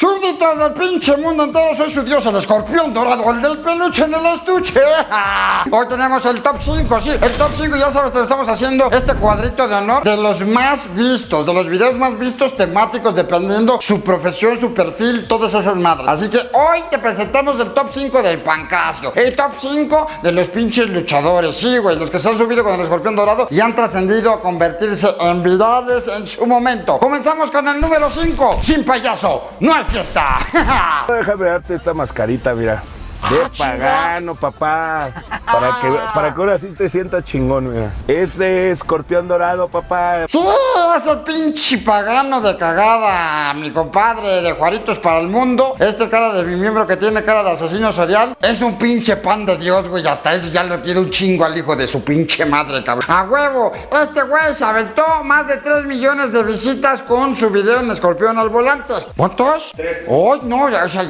Súbditos del pinche mundo entero, soy su dios, el escorpión dorado, el del peluche en el estuche. Hoy tenemos el top 5, sí, el top 5, ya sabes, te estamos haciendo este cuadrito de honor de los más vistos, de los videos más vistos temáticos, dependiendo su profesión, su perfil, todas esas madres. Así que hoy te presentamos el top 5 del pancasio, el top 5 de los pinches luchadores, sí, güey, los que se han subido con el escorpión dorado y han trascendido a convertirse en virales en su momento. Comenzamos con el número 5, sin payaso, no hay fiesta. Déjame darte esta mascarita, mira. De Ah, pagano, papá. Para que, para que ahora sí te sientas chingón, mira. Ese escorpión dorado, papá. Sí, ese pinche pagano de cagada, mi compadre de Juaritos para el mundo. Este cara de mi miembro que tiene cara de asesino serial es un pinche pan de Dios, güey. Hasta eso ya lo quiere un chingo al hijo de su pinche madre, cabrón. A huevo, este güey se aventó más de 3 millones de visitas con su video en Escorpión al volante. ¿Cuántos? Hoy no, ya, o sea,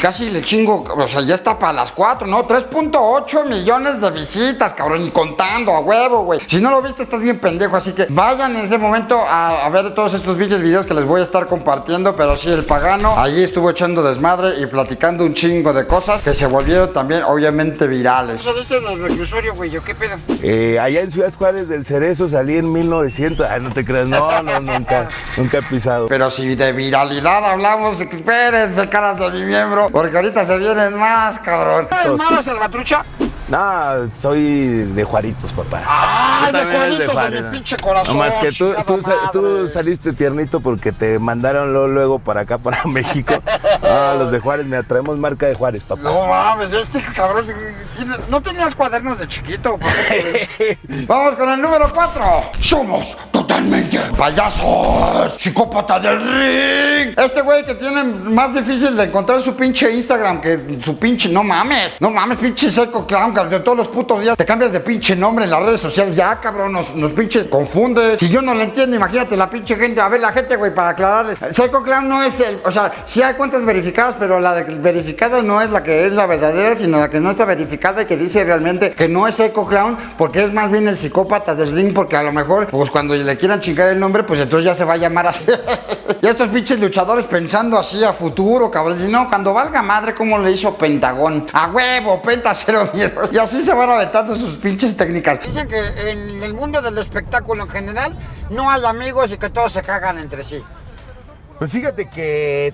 casi le chingo, o sea, ya está para las 4, ¿no? 3.8 millones de visitas, cabrón, y contando, a huevo, güey. Si no lo viste, estás bien pendejo, así que vayan en ese momento a, a ver todos estos vídeos, videos que les voy a estar compartiendo, pero sí, el pagano allí estuvo echando desmadre y platicando un chingo de cosas que se volvieron también, obviamente, virales. ¿Eso viste del reclusorio, güey? ¿Qué pedo? Eh, allá en Ciudad Juárez del Cerezo salí en 1900. Ay, no te creas, no, no, nunca, nunca he pisado. Pero si de viralidad hablamos, espérense, caras de mi miembro, porque ahorita se vienen más, cabrón. ¿Es malo Salvatrucha? No, soy de Juaritos, papá. ¡Ay, Tú de eres Juanitos de mi pinche corazón! No más que tú, tú, saliste tiernito porque te mandaron luego, luego para acá, para México. Ah, los de Juárez, me traemos marca de Juárez, papá. No mames, este cabrón. ¿No tenías cuadernos de chiquito? Vamos con el número 4. Somos payasos. Psicópata del ring. Este güey que tiene más difícil de encontrar su pinche Instagram que su pinche. No mames. No mames, pinche seco clown. cabrón, De todos los putos días te cambias de pinche nombre en las redes sociales. Ya, cabrón, nos, nos pinche confundes. Si yo no le entiendo, imagínate la pinche gente. A ver, la gente, güey, para aclararles. Seco clown no es el. O sea, sí hay cuentas verificadas, pero la verificada no es la que es la verdadera, sino la que no está verificada y que dice realmente que no es Eco Clown, porque es más bien el psicópata del ring, porque a lo mejor, pues cuando le quieran chingar el nombre, pues entonces ya se va a llamar así. y estos pinches luchadores pensando así a futuro, cabrón. No, cuando valga madre, como le hizo Pentagón. A huevo, Penta cero miedo. Y así se van aventando sus pinches técnicas. Dicen que en el mundo del espectáculo en general no hay amigos y que todos se cagan entre sí. Pues fíjate que,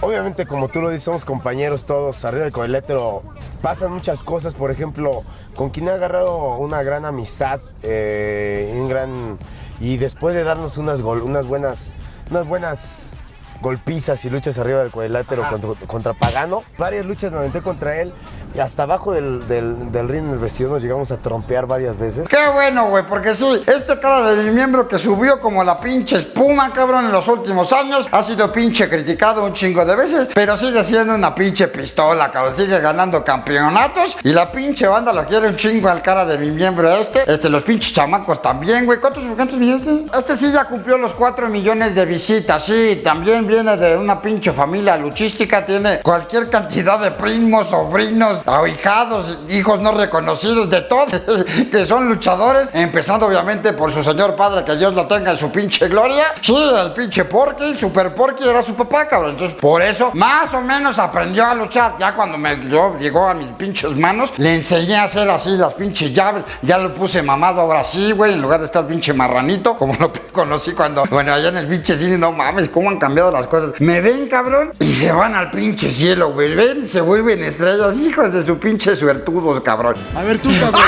obviamente, como tú lo dices, somos compañeros todos arriba del coletéro. Pasan muchas cosas, por ejemplo, con quien he agarrado una gran amistad, eh, un gran. Y después de darnos unas, gol- unas buenas. Unas buenas golpizas y luchas arriba del cuadrilátero contra, contra Pagano. Varias luchas me aventé contra él y hasta abajo del, del, del ring en el vestido nos llegamos a trompear varias veces. Qué bueno, güey, porque sí, este cara de mi miembro que subió como la pinche espuma, cabrón, en los últimos años, ha sido pinche criticado un chingo de veces, pero sigue siendo una pinche pistola, cabrón, sigue ganando campeonatos y la pinche banda lo quiere un chingo al cara de mi miembro este, este, los pinches chamacos también, güey, ¿cuántos, cuántos millones? Este sí ya cumplió los 4 millones de visitas, sí, también viene de una pinche familia luchística, tiene cualquier cantidad de primos, sobrinos, ahijados, hijos no reconocidos, de todo, que son luchadores, empezando obviamente por su señor padre, que Dios lo tenga en su pinche gloria. Sí, el pinche Porky, Super Porky era su papá, cabrón. Entonces, por eso, más o menos aprendió a luchar. Ya cuando me yo, llegó a mis pinches manos, le enseñé a hacer así las pinches llaves. Ya lo puse mamado ahora sí, güey, en lugar de estar pinche marranito, como lo conocí cuando, bueno, allá en el pinche cine, no mames, cómo han cambiado las cosas. Me ven, cabrón, y se van al pinche cielo, güey. Ven, se vuelven estrellas, hijos de su pinche suertudos, cabrón. A ver tú, cabrón.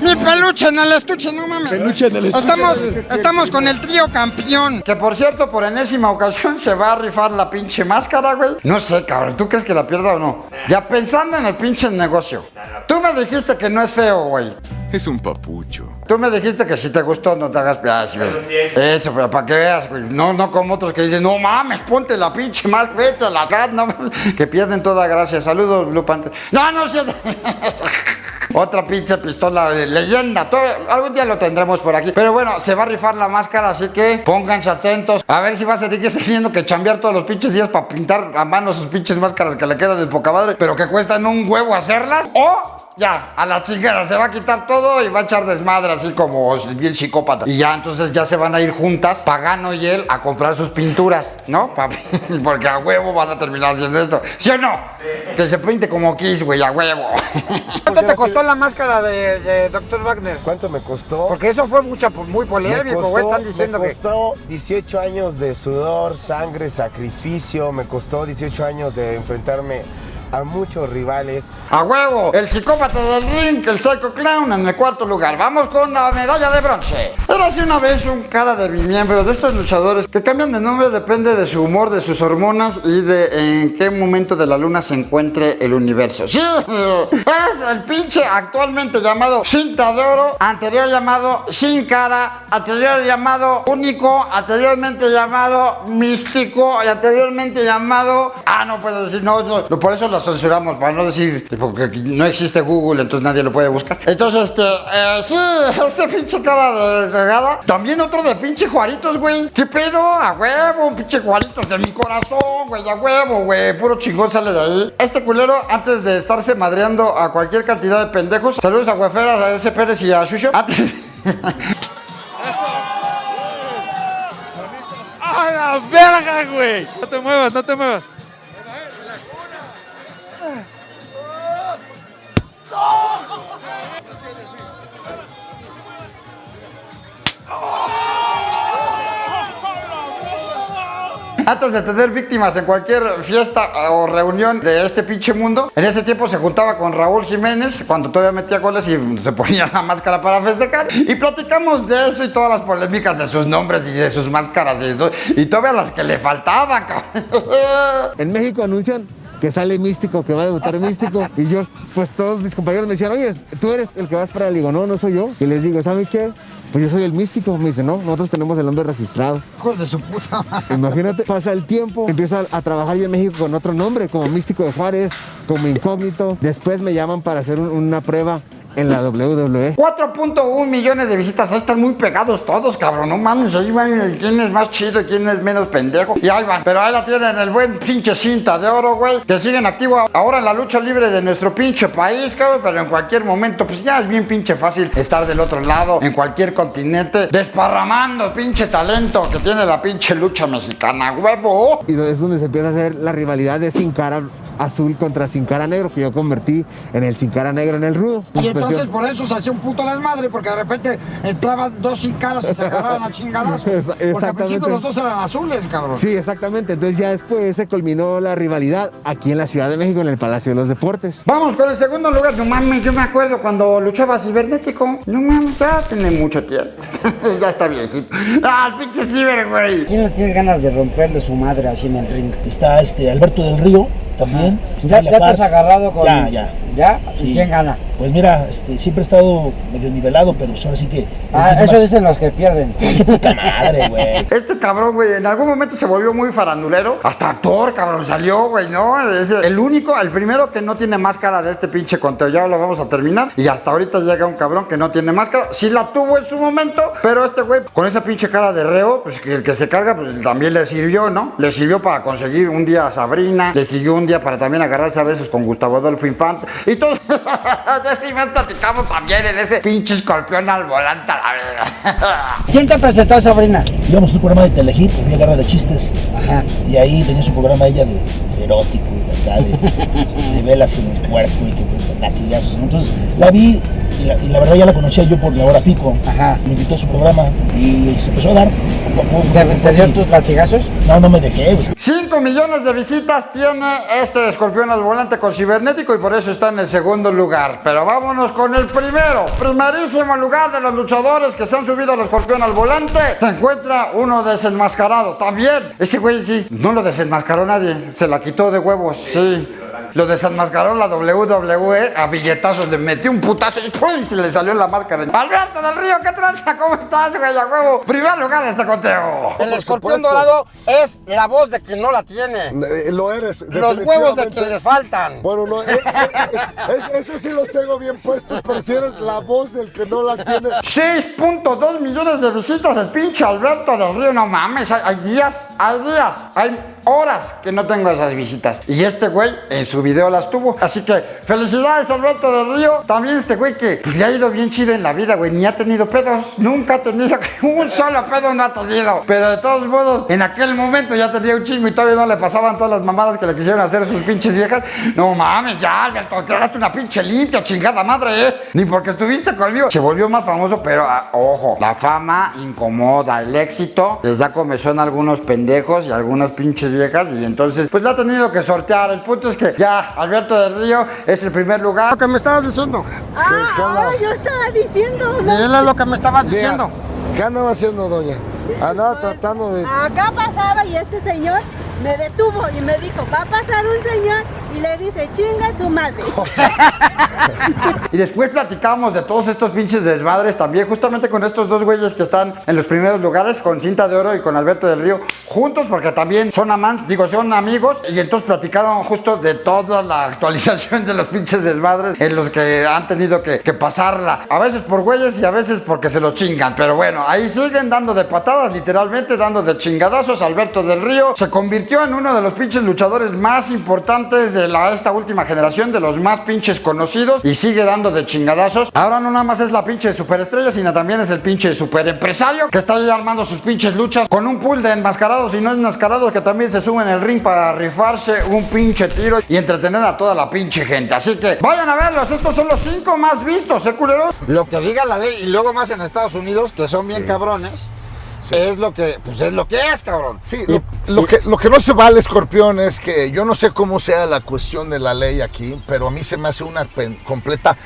Mi peluche en el estuche, no mames. Peluche en el estuche. Estamos, estamos con el trío campeón. Que por cierto, por enésima ocasión se va a rifar la pinche máscara, güey. No sé, cabrón. ¿Tú crees que la pierda o no? Ya pensando en el pinche negocio. Tú me dijiste que no es feo, güey. Es un papucho. Tú me dijiste que si te gustó no te hagas güey. Eso, pero para que veas, güey. No, no como otros que dicen, no mames, ponte la pinche más, vete a la cara, no mames", Que pierden toda gracia. Saludos, Blue Panther. No, no, sí. Otra pinche pistola de leyenda. Todo- algún día lo tendremos por aquí. Pero bueno, se va a rifar la máscara, así que pónganse atentos. A ver si va a seguir teniendo que chambear todos los pinches días para pintar a mano sus pinches máscaras que le quedan de poca madre, pero que cuestan un huevo hacerlas. O ya, a la chingada, se va a quitar todo y va a echar desmadre así como bien psicópata. Y ya, entonces ya se van a ir juntas, Pagano y él, a comprar sus pinturas, ¿no? Porque a huevo van a terminar haciendo esto. ¿Sí o no? Que se pinte como Kiss, güey, a huevo. ¿Cuánto te costó la máscara de, de Dr. Wagner? ¿Cuánto me costó? Porque eso fue mucha, muy Me polémico, güey. Están diciendo me que. costó 18 años de sudor, sangre, sacrificio. Me costó 18 años de enfrentarme a muchos rivales. A huevo, el psicópata del ring, el psycho clown en el cuarto lugar. Vamos con la medalla de bronce. Era hace una vez un cara de mi miembro de estos luchadores que cambian de nombre depende de su humor, de sus hormonas y de en qué momento de la luna se encuentre el universo. Sí, es el pinche actualmente llamado Cinta de Oro, anterior llamado Sin Cara, anterior llamado Único, anteriormente llamado Místico y anteriormente llamado... Ah, no puedo decir, no, no, por eso lo censuramos, para no decir, porque no existe Google, entonces nadie lo puede buscar. Entonces, este, eh, sí, este pinche cara de regada. También otro de pinche Juaritos, güey. ¿Qué pedo? A huevo, pinche Juaritos de mi corazón, güey, a huevo, güey. Puro chingón sale de ahí. Este culero, antes de estarse madreando a cualquier cantidad de pendejos, saludos a Hueferas, a ese Pérez y a Shusho. Antes... ¡A la verga, güey! No te muevas, no te muevas. Antes de tener víctimas en cualquier fiesta o reunión de este pinche mundo, en ese tiempo se juntaba con Raúl Jiménez cuando todavía metía goles y se ponía la máscara para festejar. Y platicamos de eso y todas las polémicas de sus nombres y de sus máscaras y, y todavía las que le faltaban. En México anuncian que sale Místico, que va a debutar Místico. Y yo, pues todos mis compañeros me decían, oye, tú eres el que vas para el digo, no, no soy yo. Y les digo, ¿saben qué? Pues yo soy el Místico. Me dice, no, nosotros tenemos el nombre registrado. Hijos de su puta madre. Imagínate, pasa el tiempo, empiezo a, a trabajar yo en México con otro nombre, como Místico de Juárez, como Incógnito. Después me llaman para hacer un- una prueba en la. WWE. 4.1 millones de visitas, ahí están muy pegados todos, cabrón, no mames, ahí van quién es más chido y quién es menos pendejo, y ahí van, pero ahí la tienen el buen pinche cinta de oro, güey, que siguen activo ahora en la lucha libre de nuestro pinche país, cabrón, pero en cualquier momento, pues ya es bien pinche fácil estar del otro lado, en cualquier continente, desparramando pinche talento que tiene la pinche lucha mexicana, huevo. Y es donde se empieza a hacer la rivalidad de Sin Cara azul contra Sin Cara negro, que yo convertí en el Sin Cara negro en el rudo. Y entonces por eso se hacía un puto desmadre, porque de repente entraban dos sin caras y se agarraban a chingadazos. Porque al exactamente. principio los dos eran azules, cabrón. Sí, exactamente. Entonces ya después se culminó la rivalidad aquí en la Ciudad de México, en el Palacio de los Deportes. Vamos con el segundo lugar. No mames, yo me acuerdo cuando luchaba cibernético. No mames, ya tiene mucho tiempo. ya está viejito. Ah, el pinche ciber, güey. ¿Quién le tiene ganas de romperle su madre así en el ring? Está este Alberto del Río también. ¿Ya, ya te has agarrado con.? Ya, ya. ¿Ya? ¿Y Sí. quién gana? Pues mira, este, siempre he estado medio nivelado, pero pues ahora sí que. Ah, eso más- dicen los que pierden. Puta madre, güey. Este cabrón, güey, en algún momento se volvió muy farandulero. Hasta actor, cabrón, salió, güey, ¿no? Es el único, el primero que no tiene máscara de este pinche conteo. Ya lo vamos a terminar. Y hasta ahorita llega un cabrón que no tiene máscara. Sí la tuvo en su momento, pero este güey, con esa pinche cara de reo, pues que el que se carga, pues también le sirvió, ¿no? Le sirvió para conseguir un día a Sabrina, le sirvió un día para también agarrarse a besos con Gustavo Adolfo Infante. Y todo. de eso y más platicamos también en ese pinche escorpión al volante a la verga. ¿Quién te presentó a Sabrina? Íbamos a un programa de Telehit, fui a Guerra de Chistes. Ajá. Y ahí tenía su programa ella de, de erótico y de acá, de, de velas en el cuerpo y que te latigazos, ¿no? Entonces la vi y la, y la verdad ya la conocía yo por la hora pico. Ajá. Me invitó a su programa y se empezó a dar. ¿Te, te dio tus latigazos? No, no me dejé. pues. 5 millones de visitas tiene este escorpión al volante con cibernético y por eso está en el segundo lugar. Pero vámonos con el primero. Primerísimo lugar de los luchadores que se han subido al escorpión al volante. Se encuentra uno desenmascarado. También. Ese güey sí. No lo desenmascaró nadie. Se la quitó de huevos. Sí. Lo desenmascaró la WWE a billetazos. Le metió un putazo y ¡pum! se le salió la máscara. Alberto del Río, ¿qué tranza? ¿Cómo estás, güey? A huevo. Primer lugar de este conteo. El escorpión dorado es la voz de quien no la tiene. Eh, Lo eres. Los huevos de quien les faltan. Bueno, no, eh, eh, eh, es- ese sí los tengo bien puestos, pero si eres la voz del que no la tiene. 6.2 millones de visitas el pinche Alberto del Río, no mames, hay, hay días, hay días, hay horas que no tengo esas visitas. Y este güey en su video las tuvo. Así que felicidades Alberto del Río. También este güey que pues, le ha ido bien chido en la vida, güey. Ni ha tenido pedos. Nunca ha tenido un solo pedo no ha tenido. Pero de todos modos, en aquel momento ya tenía un chingo y todavía no le pasaban todas las mamadas que le quisieron hacer sus pinches viejas. No mames, ya, Alberto, quedaste una pinche limpia, chingada madre, ¿eh? Ni porque estuviste conmigo. Se volvió más famoso, pero ah, ojo, la fama incomoda. El éxito les da comezón a algunos pendejos y algunas pinches viejas. Y entonces, pues la ha tenido que sortear. El punto es que ya, Alberto del Río es el primer lugar. Lo que me estabas diciendo. Ah, ahora yo estaba diciendo. Él es lo que me estabas diciendo. ¿Qué andaba haciendo, doña? Andaba tratando de... Acá pasaba y este señor me detuvo y me dijo, va a pasar un señor y le dice, chinga su madre. Y después platicamos de todos estos pinches desmadres también, justamente con estos dos güeyes que están en los primeros lugares, con Cinta de Oro y con Alberto del Río, juntos porque también son amantes, digo, son amigos, y entonces platicaron justo de toda la actualización de los pinches desmadres en los que han tenido que, pasarla. A veces por güeyes y a veces porque se los chingan, pero bueno, ahí siguen dando de patadas, literalmente dando de chingadazos. Alberto del Río se convirtió en uno de los pinches luchadores más importantes de la, esta última generación, de los más pinches conocidos, y sigue dando de chingadazos. Ahora no nada más es la pinche superestrella, sino también es el pinche super empresario que está ahí armando sus pinches luchas con un pool de enmascarados y no enmascarados que también se suben el ring para rifarse un pinche tiro y entretener a toda la pinche gente. Así que vayan a verlos, estos son los cinco más vistos, ¿eh, culero? Lo que diga la ley y luego más en Estados Unidos, que son bien cabrones. Es lo que, pues es lo que es, cabrón. Sí, lo, lo que, lo que no se vale, escorpión, es que yo no sé cómo sea la cuestión de la ley aquí, pero a mí se me hace una completa,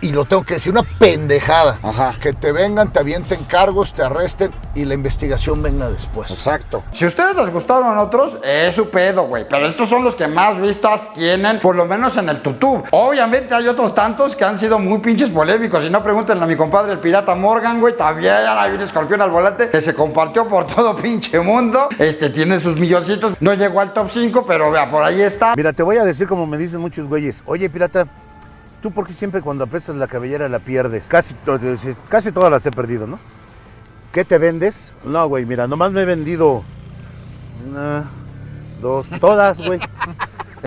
y lo tengo que decir, una pendejada. Ajá. Que te vengan, te avienten cargos, te arresten y la investigación venga después. Exacto. Si ustedes les gustaron otros, es su pedo, güey. Pero estos son los que más vistas tienen, por lo menos en el YouTube. Obviamente hay otros tantos que han sido muy pinches polémicos. Si no, pregúntenle a mi compadre el pirata Morgan, güey. También hay un escorpión al volante que se compartió por todo pinche mundo. Este tiene sus milloncitos. No llegó al top 5, pero vea, por ahí está. Mira, te voy a decir como me dicen muchos güeyes. Oye, pirata, ¿tú por qué siempre cuando aprestas la cabellera la pierdes? Casi todas las he perdido, ¿no? ¿Qué te vendes? No, güey, mira, nomás me he vendido una, dos, todas, güey.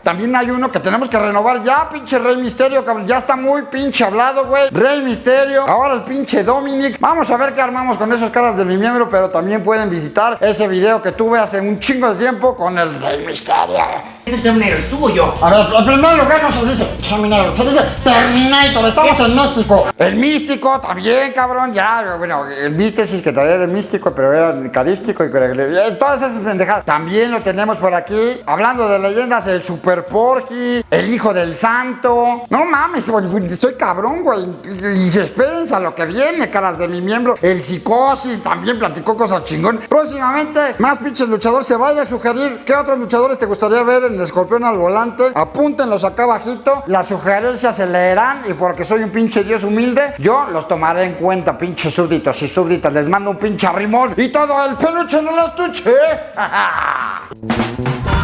También hay uno que tenemos que renovar ya, pinche Rey Misterio, cabrón. Ya está muy pinche hablado, güey. Rey Misterio. Ahora el pinche Dominic. Vamos a ver qué armamos con esos caras de mi miembro, pero también pueden visitar ese video que tuve hace un chingo de tiempo con el Rey Misterio. Es el Terminator, tú o yo. A ver, en primer lugar no se dice Terminator, se dice Terminator, estamos en México. El místico también, cabrón, ya, bueno, el místesis que también era el místico, pero era cadístico y eh, todas esas pendejadas. También lo tenemos por aquí, hablando de leyendas, el Super Porky, el Hijo del Santo. No mames, estoy cabrón, güey. Y, y espérense a lo que viene, caras de mi miembro. El Psicosis también platicó cosas chingón. Próximamente, más pinches luchadores. Se vaya a sugerir qué otros luchadores te gustaría ver en el Escorpión al volante. Apúntenlos acá abajito. Las sugerencias se leerán y porque soy un pinche dios humilde, yo los tomaré en cuenta, pinches súbditos y súbditas. Les mando un pinche arrimón y todo el peluche en el estuche.